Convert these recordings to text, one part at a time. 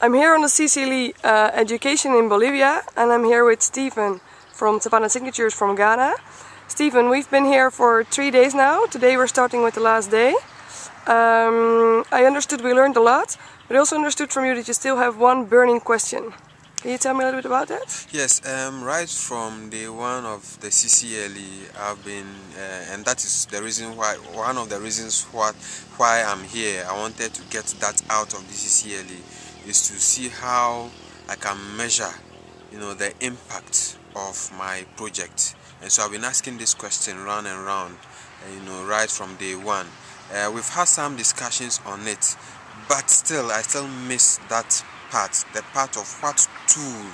I'm here on the CCLE uh, Education in Bolivia and I'm here with Stephen from Savannah Signatures from Ghana. Stephen, we've been here for three days now. Today we're starting with the last day. Um, I understood we learned a lot, but I also understood from you that you still have one burning question. Can you tell me a little bit about that? Yes, um, right from day one of the CCLE, I've been, uh, and that is the reason why, one of the reasons what, why I'm here. I wanted to get that out of the CCLE is to see how I can measure, you know, the impact of my project. And so I've been asking this question round and round, uh, you know, right from day one. Uh, we've had some discussions on it, but still, I still miss that part, the part of what tool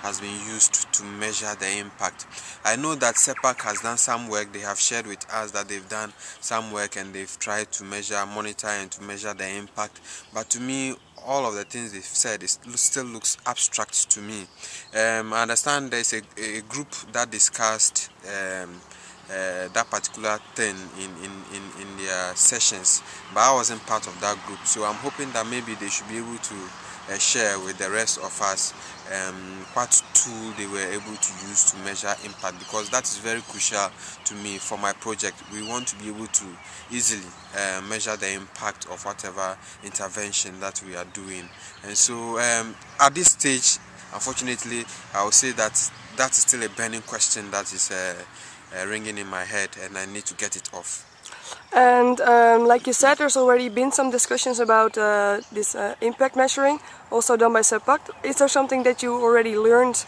has been used to measure the impact. I know that SEPAC has done some work, they have shared with us that they've done some work and they've tried to measure, monitor and to measure the impact. But to me, all of the things they've said it still looks abstract to me. Um, I understand there's a, a group that discussed um, uh, that particular thing in, in, in, in their sessions, but I wasn't part of that group. So I'm hoping that maybe they should be able to uh, share with the rest of us um, what tool they were able to use to measure impact because that is very crucial to me for my project. We want to be able to easily uh, measure the impact of whatever intervention that we are doing. And so um, at this stage, unfortunately, I will say that that is still a burning question that is uh, uh, ringing in my head and I need to get it off. And um, like you said, there's already been some discussions about uh, this uh, impact measuring, also done by SEPAC. Is there something that you already learned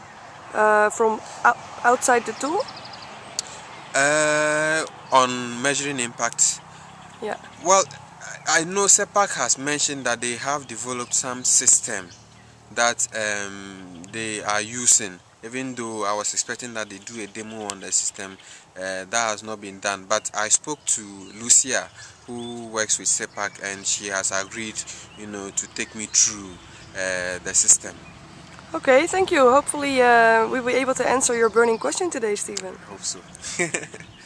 uh, from outside the tool? Uh, on measuring impact? Yeah. Well, I know SEPAC has mentioned that they have developed some system that um, they are using even though I was expecting that they do a demo on the system, uh, that has not been done. But I spoke to Lucia, who works with SEPAC, and she has agreed, you know, to take me through uh, the system. Okay, thank you. Hopefully uh, we'll be able to answer your burning question today, Stephen. Hope so.